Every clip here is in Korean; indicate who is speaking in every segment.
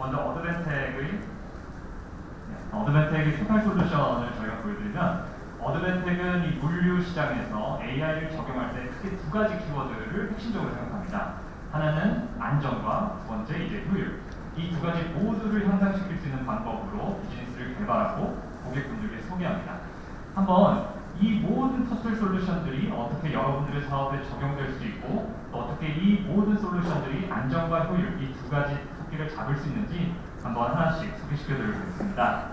Speaker 1: 먼저 어드밴텍의 네, 어드밴텍의 토탈 솔루션을 저희가 보여드리면 어드밴텍은 이 물류 시장에서 AI를 적용할 때 크게 두 가지 키워드를 핵심적으로 생각합니다. 하나는 안전과 두 번째 이제 효율. 이 두 가지 모두를 향상시킬 수 있는 방법으로 비즈니스를 개발하고 고객분들께 소개합니다. 한번 이 모든 토탈 솔루션들이 어떻게 여러분들의 사업에 적용될 수 있고 또 어떻게 이 모든 솔루션들이 안전과 효율 이 두 가지 토끼를 잡을 수 있는지 한번 하나씩 소개시켜 드리겠습니다.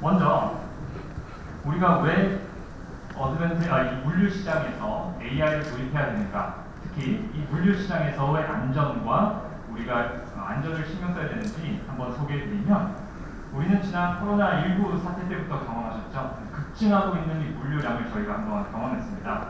Speaker 1: 먼저 우리가 왜 어드밴트 아, 이 물류 시장에서 AI를 도입해야 되는가 특히 이 물류 시장에서의 안전과 우리가 안전을 신경 써야 되는지 한번 소개해 드리면 우리는 지난 코로나19 사태 때부터 경험하셨죠. 급증하고 있는 이 물류량을 저희가 한번 경험했습니다.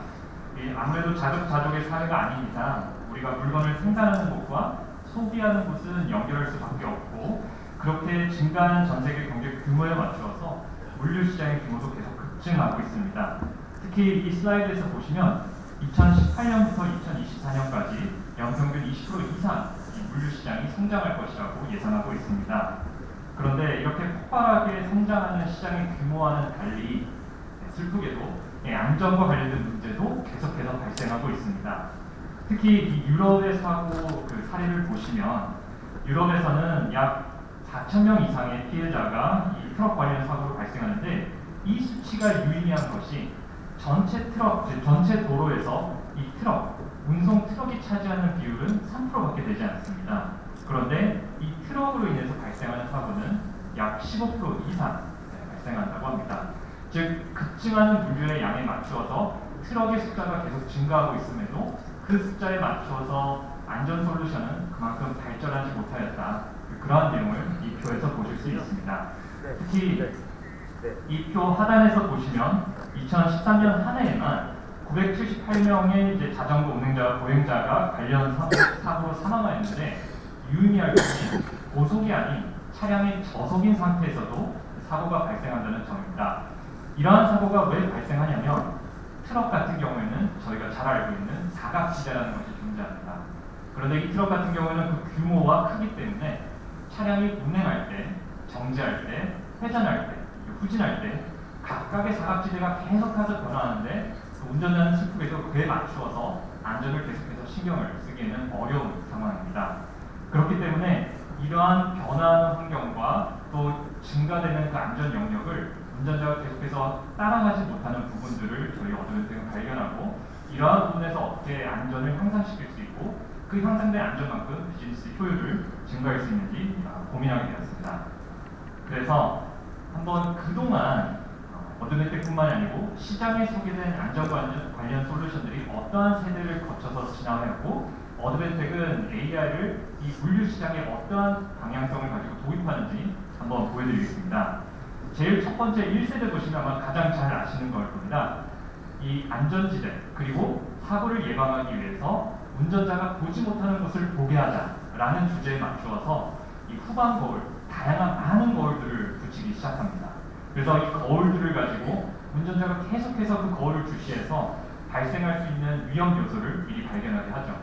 Speaker 1: 이 아무래도 자급자족의 사회가 이상 우리가 물건을 생산하는 곳과 소비하는 곳은 연결할 수밖에 없고 그렇게 증가하는 전 세계 경제 규모에 맞추어서 물류 시장의 규모도 계속 급증하고 있습니다. 특히 이 슬라이드에서 보시면 2018년부터 2024년까지 연평균 20% 이상 이 물류 시장이 성장할 것이라고 예상하고 있습니다. 그런데 이렇게 폭발하게 성장하는 시장의 규모와는 달리 슬프게도 안전과 관련된 문제도 계속해서 발생하고 있습니다. 특히 이 유럽의 사고 그 사례를 보시면 유럽에서는 약 4천 명 이상의 피해자가 이 트럭 관련 사고로 발생하는데 이 수치가 유의미한 것이 전체 트럭, 전체 도로에서 이 트럭, 운송 트럭이 차지하는 비율은 3%밖에 되지 않습니다. 그런데 이 트럭으로 인해서 발생하는 사고는 약 15% 이상 발생한다고 합니다. 즉 급증하는 물류의 양에 맞추어서 트럭의 숫자가 계속 증가하고 있음에도 그 숫자에 맞추어서 안전 솔루션은 그만큼 발전하지 못하였다. 그러한 내용을 이 표에서 보실 수 있습니다. 특히 이 표 하단에서 보시면 2013년 한 해에만 978명의 이제 자전거 운행자, 보행자가 관련 사고, 로 사망하였는데 유의미할 것이 고속이 아닌 차량이 저속인 상태에서도 사고가 발생한다는 점입니다. 이러한 사고가 왜 발생하냐면 트럭 같은 경우에는 저희가 잘 알고 있는 사각지대라는 것이 존재합니다. 그런데 이 트럭 같은 경우에는 그 규모와 크기 때문에 차량이 운행할 때, 정지할 때, 회전할 때, 후진할 때 각각의 사각지대가 계속해서 변화하는데 그 운전자는 슬프게도 그에 맞추어서 안전을 계속해서 신경을 쓰기에는 어려운 상황입니다. 그렇기 때문에 이러한 변화하는 환경과 또 증가되는 그 안전 영역을 운전자가 계속해서 따라가지 못하는 부분들을 저희 어드밴텍은 발견하고 이러한 부분에서 어떻게 안전을 향상시킬 수 있고 그 향상된 안전만큼 비즈니스 효율을 증가할 수 있는지 아, 고민하게 되었습니다. 그래서 한번 그동안 어드밴텍뿐만 아니고 시장에 소개된 안전 관련 솔루션들이 어떠한 세대를 거쳐서 지나왔고 어드밴텍은 AI를 이 물류 시장에 어떠한 방향성을 가지고 도입하는지 한번 보여드리겠습니다. 제일 첫 번째 1세대 보시면 아마 가장 잘 아시는 걸 겁니다. 이 안전지대 그리고 사고를 예방하기 위해서 운전자가 보지 못하는 것을 보게 하자라는 주제에 맞추어서 이 후방 거울, 다양한 많은 거울들을 붙이기 시작합니다. 그래서 이 거울들을 가지고 운전자가 계속해서 그 거울을 주시해서 발생할 수 있는 위험 요소를 미리 발견하게 하죠.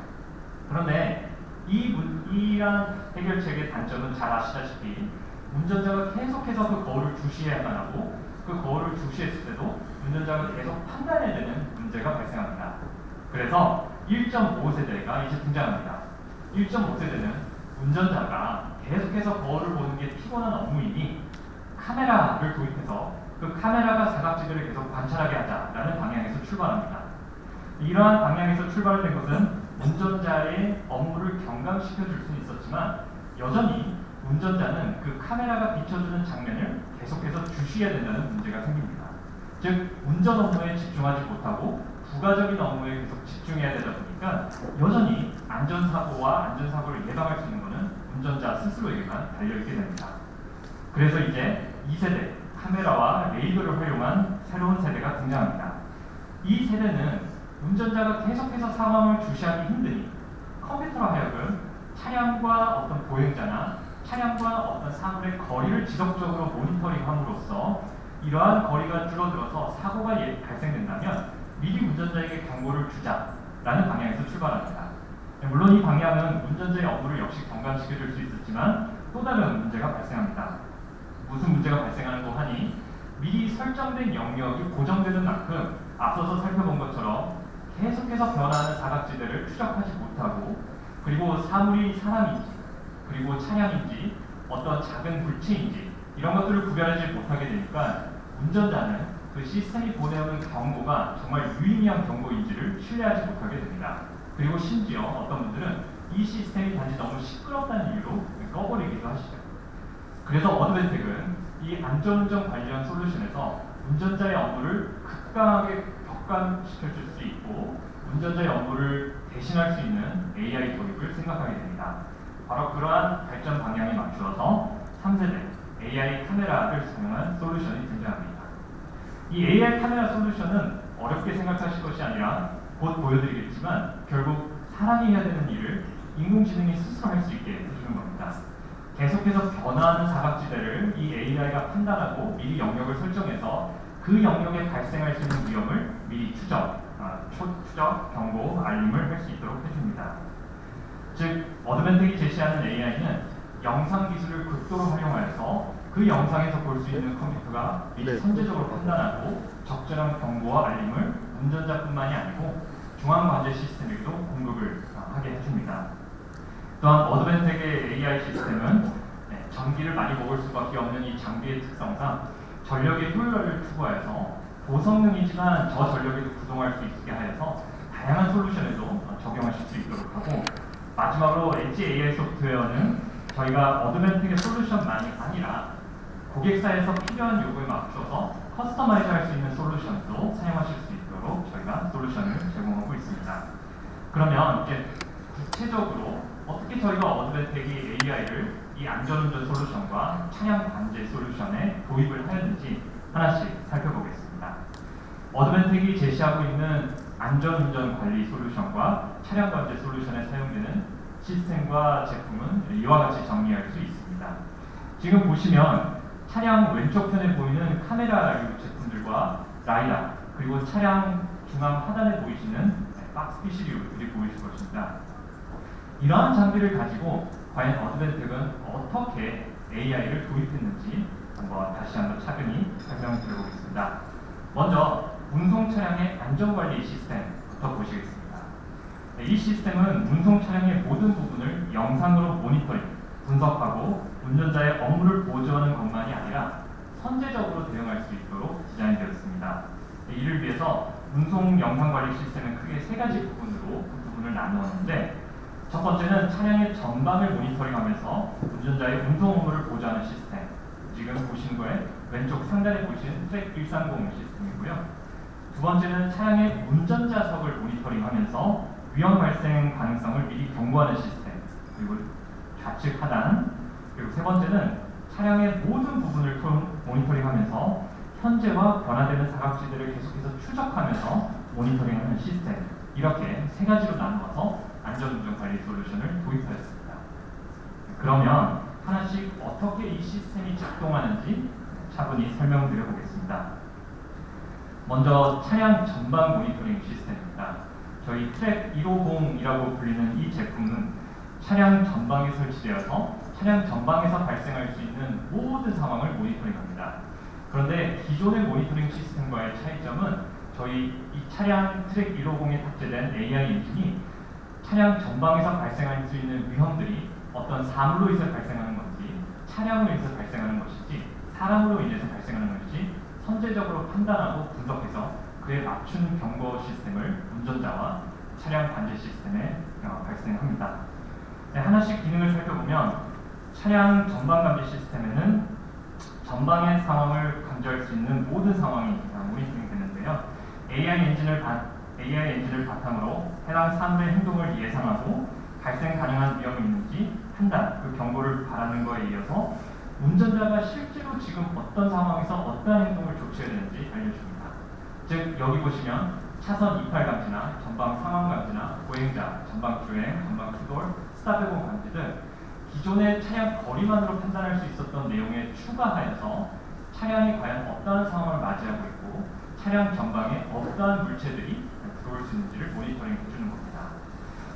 Speaker 1: 그런데 이 이러한 해결책의 단점은 잘 아시다시피 운전자가 계속해서 그 거울을 주시해야만 하고 그 거울을 주시했을 때도 운전자가 계속 판단해야 되는 문제가 발생합니다. 그래서 1.5세대가 이제 등장합니다. 1.5세대는 운전자가 계속해서 거울을 보는 게 피곤한 업무이니 카메라를 도입해서 그 카메라가 사각지대를 계속 관찰하게 하자라는 방향에서 출발합니다. 이러한 방향에서 출발된 것은 운전자의 업무를 경감시켜 줄 수는 있었지만 여전히 운전자는 그 카메라가 비춰주는 장면을 계속해서 주시해야 된다는 문제가 생깁니다. 즉 운전 업무에 집중하지 못하고 부가적인 업무에 계속 집중해야 되다 보니까 여전히 안전사고와 안전사고를 예방할 수 있는 것은 운전자 스스로에게만 달려있게 됩니다. 그래서 이제 2세대 카메라와 레이더를 활용한 새로운 세대가 등장합니다. 이 세대는 운전자가 계속해서 상황을 주시하기 힘드니 컴퓨터로 하여금 차량과 어떤 보행자나 차량과 어떤 사물의 거리를 지속적으로 모니터링함으로써 이러한 거리가 줄어들어서 사고가 예- 발생된다면 미리 운전자에게 경고를 주자라는 방향에서 출발합니다. 네, 물론 이 방향은 운전자의 업무를 역시 경감시켜줄 수 있었지만 또 다른 문제가 발생합니다. 무슨 문제가 발생하는고 하니 미리 설정된 영역이 고정되는 만큼 앞서서 살펴본 것처럼 계속해서 변화하는 사각지대를 추적하지 못하고 그리고 사물이 사람인지 그리고 차량인지 어떤 작은 물체인지 이런 것들을 구별하지 못하게 되니까 운전자는 그 시스템이 보내오는 경고가 정말 유의미한 경고인지를 신뢰하지 못하게 됩니다. 그리고 심지어 어떤 분들은 이 시스템이 단지 너무 시끄럽다는 이유로 꺼버리기도 하시죠. 그래서 어드벤텍은 이 안전운전 관련 솔루션에서 운전자의 업무를 극강하게 격감시켜줄 수 있고 운전자의 업무를 대신할 수 있는 AI 도입을 생각하게 됩니다. 바로 그러한 발전 방향에 맞추어서 3세대 AI 카메라를 사용한 솔루션이 등장합니다. 이 AI 카메라 솔루션은 어렵게 생각하실 것이 아니라 곧 보여드리겠지만 결국 사람이 해야 되는 일을 인공지능이 스스로 할 수 있게 해주는 겁니다. 계속해서 변화하는 사각지대를 이 AI가 판단하고 미리 영역을 설정해서 그 영역에 발생할 수 있는 위험을 미리 추적, 아, 초추적, 경고, 알림을 할 수 있도록 해줍니다. 즉, 어드벤텍이 제시하는 AI는 영상 기술을 극도로 활용하여서 그 영상에서 볼 수 있는 컴퓨터가 미리
Speaker 2: 네.
Speaker 1: 선제적으로 판단하고 적절한 경고와 알림을 운전자뿐만이 아니고 중앙 관제 시스템에게도 공급을 아, 하게 해줍니다. 또한 어드벤텍의 AI 시스템은 네, 전기를 많이 먹을 수밖에 없는 이 장비의 특성상 전력의 효율화를 추구하여서 고성능이지만 저전력에도 구동할 수 있게 하여서 다양한 솔루션에도 어, 적용하실 수 있도록 하고 마지막으로 엣지 AI 소프트웨어는 저희가 어드벤텍의 솔루션만이 아니라 고객사에서 필요한 요구에 맞춰서 customize 할 수 있는 솔루션도 사용하실 수 있도록 저희가 솔루션을 제공하고 있습니다. 그러면 이제 구체적으로 어떻게 저희가 어드벤텍이 AI를 이 안전운전 솔루션과 차량 관제 솔루션에 도입을 하였는지 하나씩 살펴보겠습니다. 어드벤텍이 제시하고 있는 안전운전 관리 솔루션과 차량 관제 솔루션에 사용되는 시스템과 제품은 이와 같이 정리할 수 있습니다. 지금 보시면 차량 왼쪽 편에 보이는 카메라류 제품들과 라이다 그리고 차량 중앙 하단에 보이시는 박스피시류들이 보이실 것입니다. 이러한 장비를 가지고 과연 어드벤텍은 어떻게 AI를 도입했는지 한번 다시 한번 차근히 설명을 드려보겠습니다. 먼저 운송 차량의 안전관리 시스템부터 보시겠습니다. 네, 이 시스템은 운송 차량의 모든 부분을 영상으로 모니터링, 분석하고 운전자의 업무를 보조하는 것만이 아니라 선제적으로 대응할 수 있도록 디자인되었습니다. 네, 이를 위해서 운송 영상 관리 시스템은 크게 세 가지 부분으로 그 부분을 나누었는데 첫 번째는 차량의 전방을 모니터링하면서 운전자의 운송 업무를 보조하는 시스템. 지금 보시는 거에 왼쪽 상단에 보시는 트랙 130 시스템이고요. 두 번째는 차량의 운전자석을 모니터링하면서 위험 발생 가능성을 미리 경고하는 시스템. 그리고 좌측 하단. 그리고 세 번째는 차량의 모든 부분을 토- 모니터링하면서 현재와 변화되는 사각지대를 계속해서 추적하면서 모니터링하는 시스템. 이렇게 세 가지로 나누어서 안전운전 관리 솔루션을 도입하였습니다. 그러면 하나씩 어떻게 이 시스템이 작동하는지 차분히 설명드려 보겠습니다. 먼저 차량 전방 모니터링 시스템입니다. 저희 트랙 150이라고 불리는 이 제품은 차량 전방에 설치되어서 차량 전방에서 발생할 수 있는 모든 상황을 모니터링합니다. 그런데 기존의 모니터링 시스템과의 차이점은 저희 이 차량 트랙 150에 탑재된 AI 엔진이 차량 전방에서 발생할 수 있는 위험들이 어떤 사물로 인해서 발생하는 건지 차량으로 인해서 발생하는 것인지 사람으로 인해서 발생하는 것인지 선제적으로 판단하고 분석해서 그에 맞춘 경고 시스템을 운전자와 차량 관제 시스템에 어, 발생합니다. 네, 하나씩 기능을 살펴보면 차량 전방 감지 시스템에는 전방의 상황을 감지할 수 있는 모든 상황이 어, 모니터링 되는데요. AI 엔진을 바, AI 엔진을 바탕으로 해당 사물의 행동을 예상하고 발생 가능한 위험이 있는지 판단, 그 경고를 바라는 거에 이어서 운전자가 실제로 지금 어떤 상황에서 어떠한 행동을 조치해야 되는지 알려줍니다. 즉 여기 보시면 차선 이탈 감지나 전방 상황 감지나 보행자, 전방 주행, 전방 추돌, 스탑해본 감지 등 기존의 차량 거리만으로 판단할 수 있었던 내용에 추가하여서 차량이 과연 어떠한 상황을 맞이하고 있고 차량 전방에 어떠한 물체들이 들어올 수 있는지를 모니터링 해주는 겁니다.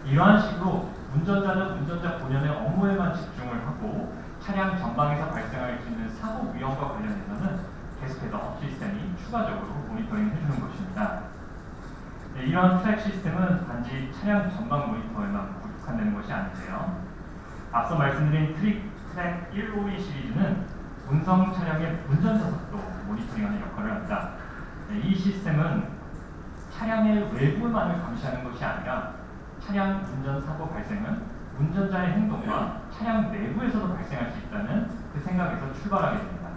Speaker 1: 이러한 식으로 운전자는 운전자 본연의 업무에만 집중을 하고 차량 전방에서 발생할 수 있는 사고 위험과 관련해서는 계속해서 시스템이 추가적으로 모니터링 해주는 것입니다. 네, 이런 TREK 시스템은 단지 차량 전방 모니터에만 국한되는 것이 아닌데요. 앞서 말씀드린 트릭 TREK 152 시리즈는 운송 차량의 운전자석도 모니터링하는 역할을 합니다. 네, 이 시스템은 차량의 외부만을 감시하는 것이 아니라 차량 운전 사고 발생은 운전자의 행동과 차량 내부에서도 발생할 수 있다는 그 생각에서 출발하게 됩니다.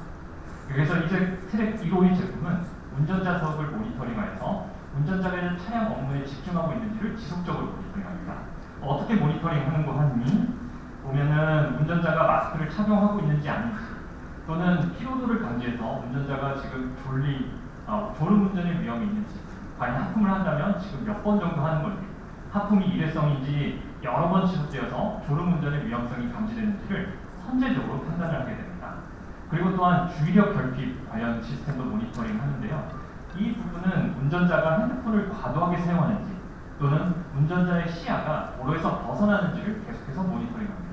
Speaker 1: 그래서 이제 트랙 152 제품은 운전자석을 모니터링하여서 운전자가 차량 업무에 집중하고 있는지를 지속적으로 모니터링합니다. 어떻게 모니터링하는 거 하니? 보면은 운전자가 마스크를 착용하고 있는지 아닌지 또는 피로도를 감지해서 운전자가 지금 졸리 어, 졸음 운전의 위험이 있는지 과연 하품을 한다면 지금 몇 번 정도 하는 건지 하품이 일회성인지 여러 번 지속되어서 졸음 운전의 위험성이 감지되는지를 선제적으로 판단을 하게 됩니다. 그리고 또한 주의력 결핍 관련 시스템도 모니터링 하는데요. 이 부분은 운전자가 핸드폰을 과도하게 사용하는지 또는 운전자의 시야가 도로에서 벗어나는지를 계속해서 모니터링합니다.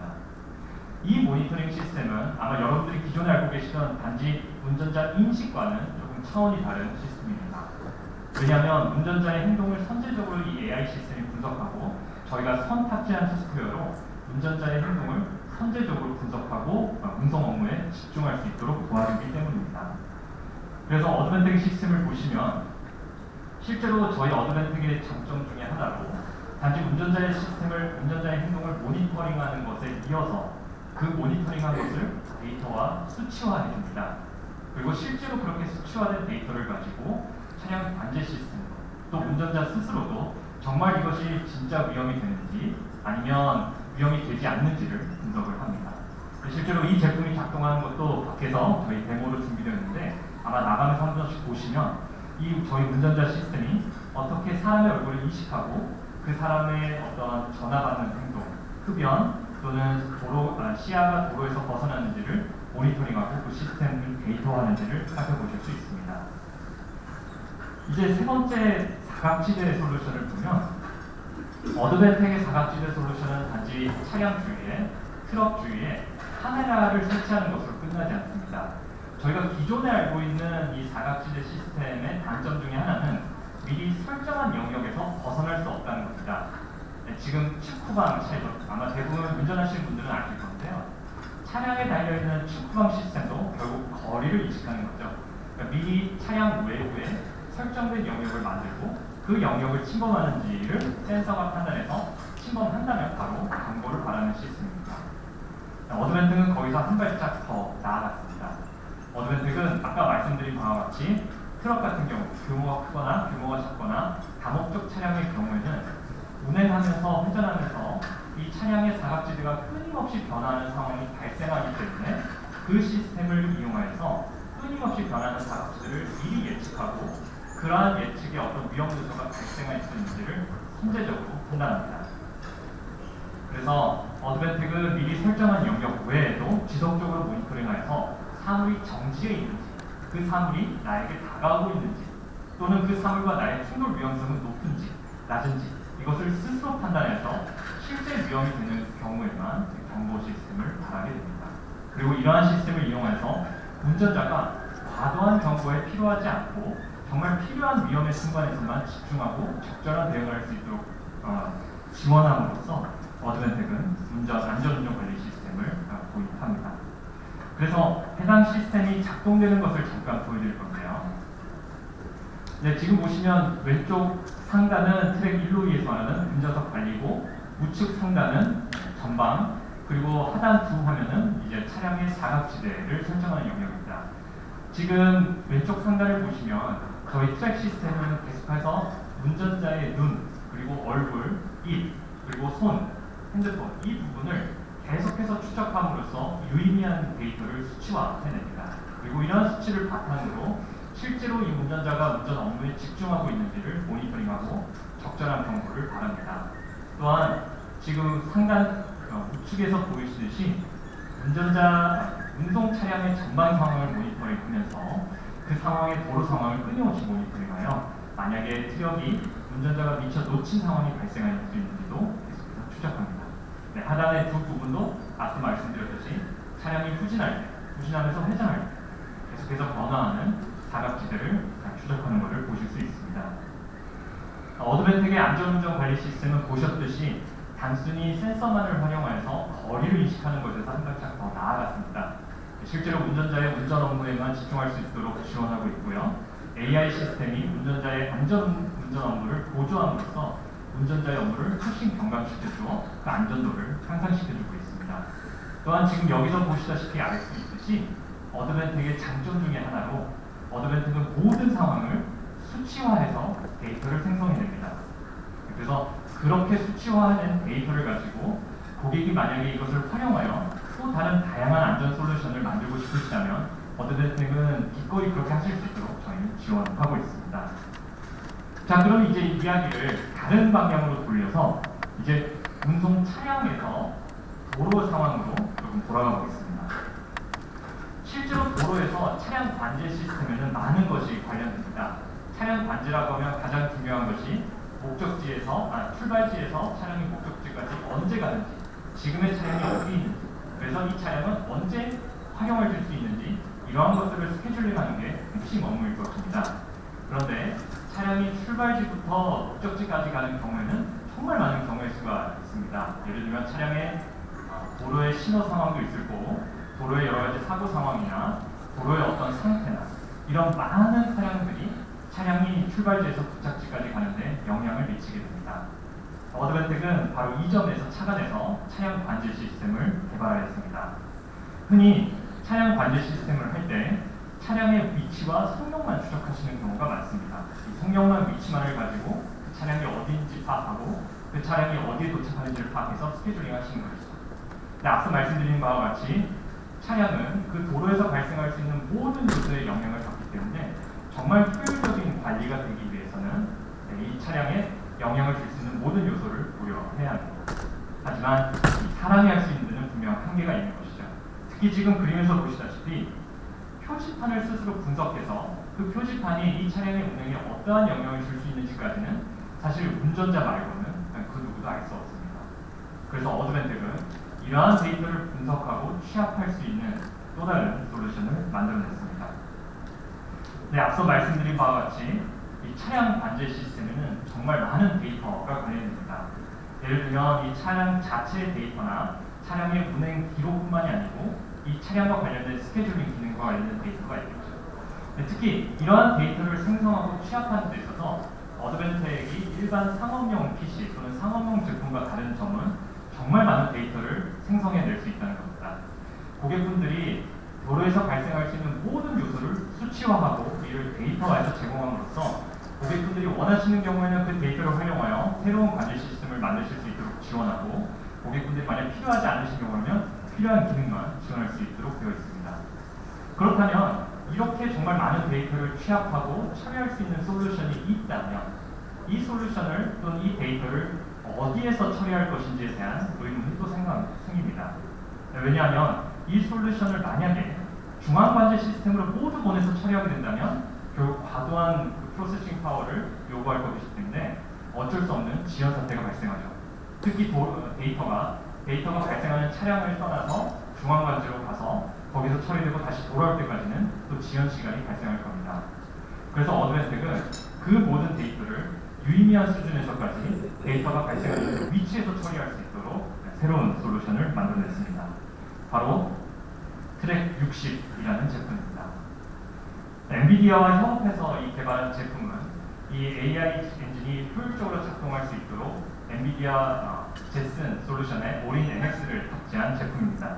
Speaker 1: 이 모니터링 시스템은 아마 여러분들이 기존에 알고 계시던 단지 운전자 인식과는 조금 차원이 다른 시스템입니다. 왜냐하면 운전자의 행동을 선제적으로 이 AI 시스템이 분석하고 저희가 선 탑재한 소프트웨어로 운전자의 행동을 선제적으로 분석하고 운송 업무에 집중할 수 있도록 도와주기 때문입니다. 그래서 어드밴텍 시스템을 보시면 실제로 저희 어드밴텍의 장점 중에 하나로 단지 운전자의 시스템을 운전자의 행동을 모니터링하는 것에 이어서 그 모니터링한 것을 데이터와 수치화해 줍니다. 그리고 실제로 그렇게 수치화된 데이터를 가지고 차량 관제 시스템 또 운전자 스스로도 정말 이것이 진짜 위험이 되는지 아니면 위험이 되지 않는지를 분석을 합니다. 실제로 이 제품이 작동하는 것도 밖에서 저희 데모로 준비되어 있는데 아마 나가면서 한 번씩 보시면 이 저희 운전자 시스템이 어떻게 사람의 얼굴을 인식하고 그 사람의 어떤 전화 받는 행동, 흡연 또는 도로 아, 시야가 도로에서 벗어나는지를 모니터링하고 그 시스템을 데이터화하는지를 살펴보실 수 있습니다. 이제 세 번째 사각지대 솔루션을 보면 어드밴텍의 사각지대 솔루션은 단지 차량 주위에 트럭 주위에 카메라를 설치하는 것으로 끝나지 않습니다. 저희가 기존에 알고 있는 이 사각지대 시스템의 단점 중에 하나는 미리 설정한 영역에서 벗어날 수 없다는 겁니다. 네, 지금 축구방 차이도 아마 대부분 운전하시는 분들은 아실 건데요. 차량에 달려있는 축구방 시스템도 결국 거리를 인식하는 거죠. 그러니까 미리 차량 외부에 설정된 영역을 만들고 그 영역을 침범하는지를 센서가 판단해서 침범한다면 바로 광고를 바라는 시스템입니다. 어드밴텍은 거기서 한 발짝 더 나아갔습니다. 어드밴텍은 아까 말씀드린 바와 같이 트럭 같은 경우 규모가 크거나 규모가 작거나 다목적 차량의 경우에는 운행하면서 회전하면서 이 차량의 사각지대가 끊임없이 변하는 상황이 발생하기 때문에 그 시스템을 이용해서 끊임없이 변하는 사각지대를 미리 예측하고 그러한 예측에 어떤 위험 요소가 발생할 수 있는지를 선제적으로 판단합니다. 그래서 어드밴텍은 미리 설정한 영역 외에도 지속적으로 모니터링하여서 사물이 정지해 있는지, 그 사물이 나에게 다가오고 있는지, 또는 그 사물과 나의 충돌 위험성은 높은지, 낮은지 이것을 스스로 판단해서 실제 위험이 되는 경우에만 경보 시스템을 바라게 됩니다. 그리고 이러한 시스템을 이용해서 운전자가 과도한 경보에 필요하지 않고 정말 필요한 위험의 순간에서만 집중하고 적절한 대응을 할 수 있도록 어, 지원함으로써 어드밴텍은 운전, 안전운전 관리 시스템을 어, 도입합니다. 그래서 해당 시스템이 작동되는 것을 잠깐 보여드릴 건데요. 네, 지금 보시면 왼쪽 상단은 트랙 1루에서 말하는 운전석 관리고 우측 상단은 전방 그리고 하단 두 화면은 이제 차량의 사각지대를 설정하는 영역입니다. 지금 왼쪽 상단을 보시면 저희 트랙 시스템은 계속해서 운전자의 눈 그리고 얼굴, 입 그리고 손, 핸드폰 이 부분을 계속해서 추적함으로써 유의미한 데이터를 수치화해냅니다. 그리고 이러한 수치를 바탕으로 실제로 이 운전자가 운전 업무에 집중하고 있는지를 모니터링하고 적절한 경고를 바랍니다. 또한 지금 상단 어, 우측에서 보이시듯이 운전자 운송 차량의 전방 상황을 모니터링하면서 그 상황의 도로 상황을 끊임없이 모니터링하여 만약에 트럭이 운전자가 미처 놓친 상황이 발생할 수 있는지도 계속해서 추적합니다. 네, 하단의 두 부분도 앞서 말씀드렸듯이 차량이 후진할 때, 후진하면서 회전할 때 계속해서 변화하는 사각지대를 추적하는 것을 보실 수 있습니다. 어드벤텍의 안전운전 관리 시스템은 보셨듯이 단순히 센서만을 활용하여서 거리를 인식하는 것에서 한 발짝 더 나아갔습니다. 실제로 운전자의 운전 업무에만 집중할 수 있도록 지원하고 있고요. AI 시스템이 운전자의 안전 운전 업무를 보조함으로써 운전자의 업무를 훨씬 경감시켜주어 그 안전도를 향상시켜주고 있습니다. 또한 지금 여기서 보시다시피 알 수 있듯이 어드벤텍의 장점 중에 하나로 어드벤텍은 모든 상황을 수치화해서 데이터를 생성해냅니다. 그래서 그렇게 수치화된 데이터를 가지고 고객이 만약에 이것을 활용하여 또 다른 다양한 안전 솔루션을 만들고 싶으시다면 어드벤텍은 기꺼이 그렇게 하실 수 있도록 저희는 지원하고 있습니다. 자, 그럼 이제 이야기를 다른 방향으로 돌려서 이제 운송 차량에서 도로 상황으로 조금 돌아가 보겠습니다. 실제로 도로에서 차량 관제 시스템에는 많은 것이 관련됩니다. 차량 관제라고 하면 가장 중요한 것이 목적지에서 아, 출발지에서 차량이 목적지까지 언제 가는지 지금의 차량이 어디 있는지 그래서 이 차량은 언제 활용을 줄 수 있는지 이러한 것들을 스케줄링하는 게 핵심 업무일 것입니다. 그런데 차량이 출발지부터 목적지까지 가는 경우에는 정말 많은 경우의 수가 있습니다. 예를 들면 차량의 어, 도로의 신호 상황도 있을 거고 도로의 여러 가지 사고 상황이나 도로의 어떤 상태나 이런 많은 차량들이 차량이 출발지에서 도착지까지 가는데 영향을 미치게 됩니다. 어드벤텍은 바로 이 점에서 착안해서 차량 관제 시스템을 개발하였습니다. 흔히 차량 관제 시스템을 할 때 차량의 위치와 성능만 추적하시는 경우가 많습니다. 이 성능만 위치만을 가지고 그 차량이 어디인지 파악하고 그 차량이 어디에 도착하는지를 파악해서 스케줄링 하시는 것이죠. 네, 앞서 말씀드린 바와 같이 차량은 그 도로에서 발생할 수 있는 모든 요소에 영향을 받기 때문에 정말 효율적인 관리가 되기 위해서는 네, 이 차량에 영향을 줄 수 있는 모든 요소를 고려해야 합니다. 하지만 사람이 할 수 있는 데는 분명 한계가 있는 것이죠. 특히 지금 그림에서 보시다시피 표지판을 스스로 분석해서 그 표지판이 이 차량의 운행에 어떠한 영향을 줄 수 있는지까지는 사실 운전자 말고는 그 누구도 알 수 없습니다. 그래서 어드벤텍은 이러한 데이터를 분석하고 취합할 수 있는 또 다른 솔루션을 만들어냈습니다. 네, 앞서 말씀드린 바와 같이 이 차량 관제 시스템에는 정말 많은 데이터가 관련됩니다. 예를 들면 이 차량 자체의 데이터나 차량의 운행 기록뿐만이 아니고 이 차량과 관련된 scheduling 기능과 관련된 데이터가 있겠죠. 네, 특히 이러한 데이터를 생성하고 취합하는 데 있어서 어드벤텍이 일반 상업용 PC 또는 상업용 제품과 다른 점은 정말 많은 데이터를 생성해낼 수 있다는 겁니다. 고객분들이 도로에서 발생할 수 있는 모든 요소를 수치화하고 이를 데이터화해서 제공함으로써 고객분들이 원하시는 경우에는 그 데이터를 활용하여 새로운 관리 시스템을 만드실 수 있도록 지원하고 고객분들이 만약 필요하지 않으신 경우라면 필요한 기능만 지원할 수 있도록 되어 있습니다. 그렇다면 이렇게 정말 많은 데이터를 취합하고 처리할 수 있는 솔루션이 있다면 이 솔루션을 또는 이 데이터를 어디에서 처리할 것인지에 대한 의문이 또 생깁니다. 왜냐하면 이 솔루션을 만약에 중앙관제 시스템으로 모두 보내서 처리하게 된다면 결국 과도한 그 processing power를 요구할 것이기 때문에 어쩔 수 없는 지연 사태가 발생하죠. 특히 도, 데이터가 데이터가 발생하는 차량을 떠나서 중앙관제로 가서 거기서 처리되고 다시 돌아올 때까지는 또 지연 시간이 발생할 겁니다. 그래서 어드밴텍은 그 모든 데이터를 유의미한 수준에서까지 데이터가 발생하는 위치에서 처리할 수 있도록 새로운 솔루션을 만들어냈습니다. 바로 TREK 60이라는 제품입니다. 엔비디아와 협업해서 이 개발한 제품은 이 AI 엔진이 효율적으로 작동할 수 있도록 엔비디아 Jetson 솔루션의 Orin NX를 탑재한 제품입니다.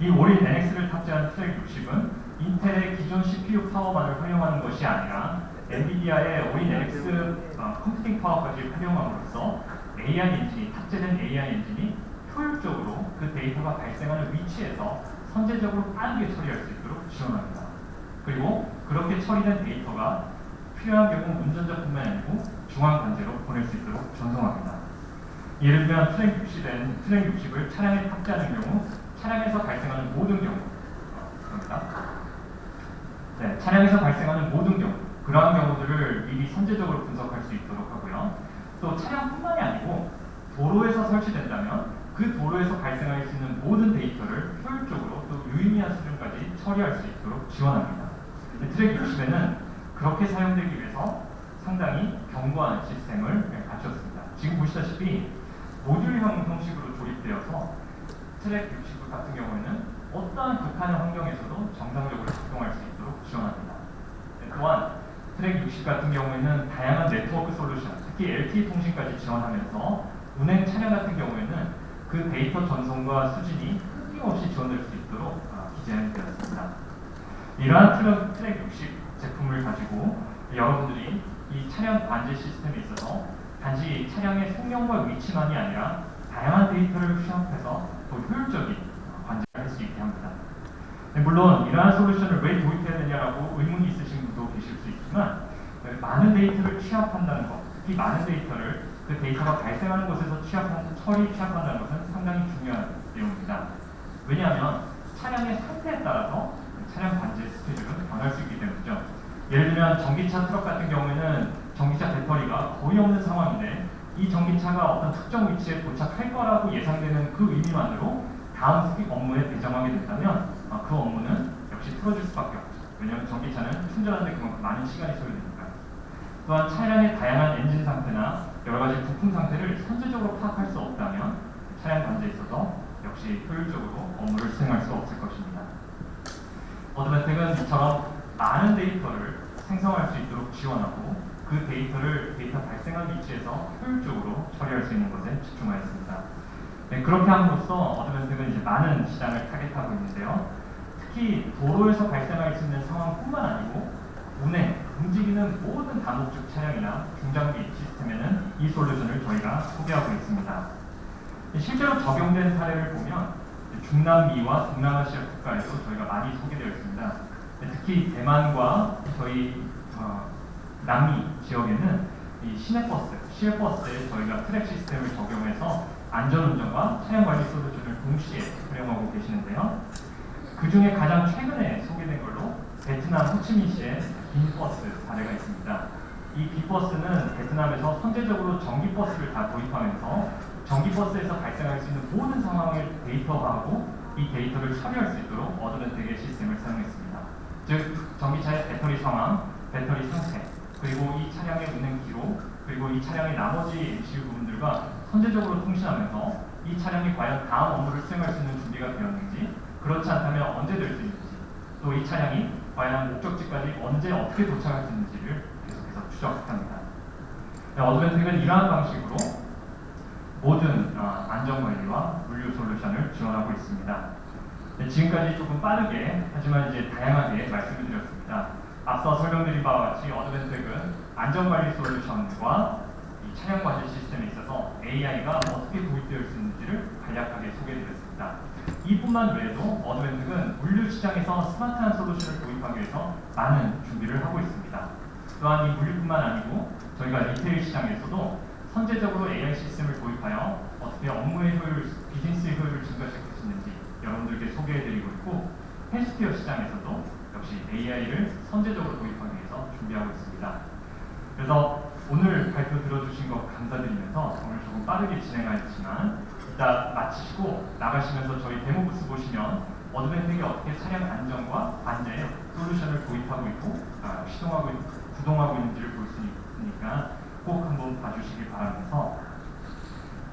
Speaker 1: 이 Orin NX를 탑재한 TREK 60은 인텔의 기존 CPU 파워만을 활용하는 것이 아니라 엔비디아의 오린 NX 어, 컴퓨팅 파워까지 활용함으로써 AI 엔진이 탑재된 AI 엔진이 효율적으로 그 데이터가 발생하는 위치에서 선제적으로 빠르게 처리할 수 있도록 지원합니다. 그리고 그렇게 처리된 데이터가 필요한 경우 운전자뿐만 아니고 중앙 관제로 보낼 수 있도록 전송합니다. 예를 들면 트랙 60엔 트랙 60을 차량에 탑재하는 경우 차량에서 발생하는 모든 경우 어, 그럽니다. 네, 차량에서 발생하는 모든 경우 그러한 경우들을 미리 선제적으로 분석할 수 있도록 하고요. 또 차량뿐만이 아니고 도로에서 설치된다면 그 도로에서 발생할 수 있는 모든 데이터를 효율적으로 또 유의미한 수준까지 처리할 수 있도록 지원합니다. 네, TREK 60에는 그렇게 사용되기 위해서 상당히 견고한 시스템을 네, 갖췄습니다. 지금 보시다시피 모듈형 형식으로 조립되어서 TREK 60 같은 경우에는 어떠한 극한의 환경에서도 정상적으로 작동할 수 있도록 지원합니다. 네, 또한 TREK 60 같은 경우에는 다양한 네트워크 솔루션, 특히 LTE 통신까지 지원하면서 운행 차량 같은 경우에는 그 데이터 전송과 수신이 끊김없이 지원될 수 있도록 아, 디자인되었습니다. 이러한 TREK, TREK 60 제품을 가지고 여러분들이 이 차량 관제 시스템에 있어서 단지 차량의 성능과 위치만이 아니라 다양한 데이터를 취합해서 더 효율적인 관제를 할 수 있게 합니다. 네, 물론 이러한 솔루션을 왜 도입해야 되냐라고 의문이 있으신 분도 계실 수 있지만 네, 많은 데이터를 취합한다는 것, 특히 많은 데이터를 그 데이터가 발생하는 곳에서 취합한, 처리 취합한다는 것은 상당히 중요한 내용입니다. 왜냐하면 차량의 상태에 따라서 차량 관제 스케줄은 변할 수 있기 때문이죠. 예를 들면 전기차 트럭 같은 경우에는 전기차 배터리가 거의 없는 상황인데 이 전기차가 어떤 특정 위치에 도착할 거라고 예상되는 그 의미만으로 다음 픽업 업무에 배정하게 된다면 어, 그 업무는 역시 틀어질 수밖에 없죠. 왜냐하면 전기차는 충전하는데 그만큼 많은 시간이 소요되니까. 또한 차량의 다양한 엔진 상태나 여러 가지 부품 상태를 선제적으로 파악할 수 없다면 차량 관제에 있어서 역시 효율적으로 업무를 수행할 수 없을 것입니다. 어드밴텍은 이처럼 많은 데이터를 생성할 수 있도록 지원하고 그 데이터를 데이터 발생한 위치에서 효율적으로 처리할 수 있는 것에 집중하였습니다. 네, 그렇게 함으로써 어드밴텍은 이제 많은 시장을 타겟하고 있는데요. 특히 도로에서 발생할 수 있는 상황뿐만 아니고 운행, 움직이는 모든 다목적 차량이나 중장비 시스템에는 이 솔루션을 저희가 소개하고 있습니다. 실제로 적용된 사례를 보면 중남미와 동남아시아 국가에도 저희가 많이 소개되어 있습니다. 특히 대만과 저희 어, 남미 지역에는 이 시내버스, 시외버스에 저희가 트랙 시스템을 적용해서 안전운전과 차량 관리 솔루션을 동시에 활용하고 계시는데요. 그 중에 가장 최근에 소개된 걸로 베트남 호치민시의 빈버스 사례가 있습니다. 이 빈버스는 베트남에서 선제적으로 전기버스를 다 도입하면서 전기버스에서 발생할 수 있는 모든 상황을 데이터화하고 이 데이터를 처리할 수 있도록 어드밴텍의 시스템을 사용했습니다. 즉, 전기차의 배터리 상황, 배터리 상태, 그리고 이 차량의 운행 기록, 그리고 이 차량의 나머지 MCU 부분들과 선제적으로 통신하면서 이 차량이 과연 다음 업무를 수행할 수 있는 준비가 되었는지, 그렇지 않다면 언제 될 수 있는지, 또 이 차량이 과연 목적지까지 언제 어떻게 도착할 수 있는지를 계속해서 추적합니다. 네, 어드밴텍은 이러한 방식으로 모든 어, 안전관리와 물류 솔루션을 지원하고 있습니다. 네, 지금까지 조금 빠르게 하지만 이제 다양하게 말씀을 드렸습니다. 앞서 설명드린 바와 같이 어드밴텍은 안전관리 솔루션과 이 차량 관리 시스템에 있어서 AI가 어떻게 도입되어 있는지를 간략하게 소개해드렸습니다. 이뿐만 외에도 어드밴텍은 물류 시장에서 스마트한 솔루션을 도입하기 위해서 많은 준비를 하고 있습니다. 또한 이 물류뿐만 아니고 저희가 retail 시장에서도 선제적으로 AI 시스템을 도입하여 어떻게 업무의 효율, 비즈니스의 효율을 증가시킬 수 있는지 여러분들께 소개해드리고 있고 헬스케어 시장에서도 역시 AI를 선제적으로 도입하기 위해서 준비하고 있습니다. 그래서 오늘 발표 들어주신 것 감사드리면서 오늘 조금 빠르게 진행하였지만 이따 마치시고 나가시면서 저희 데모 부스 보시면 어드밴텍이 어떻게 차량 안전과 관제에 솔루션을 도입하고 있고 아, 시동하고 있, 구동하고 있는지를 볼 수 있으니까 꼭 한번 봐주시길 바라면서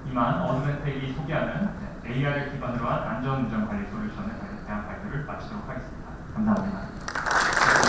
Speaker 1: 이만 어드밴텍이 소개하는 AR을 기반으로 한 안전운전 관리 솔루션에 대한 발표를 마치도록 하겠습니다. 감사합니다.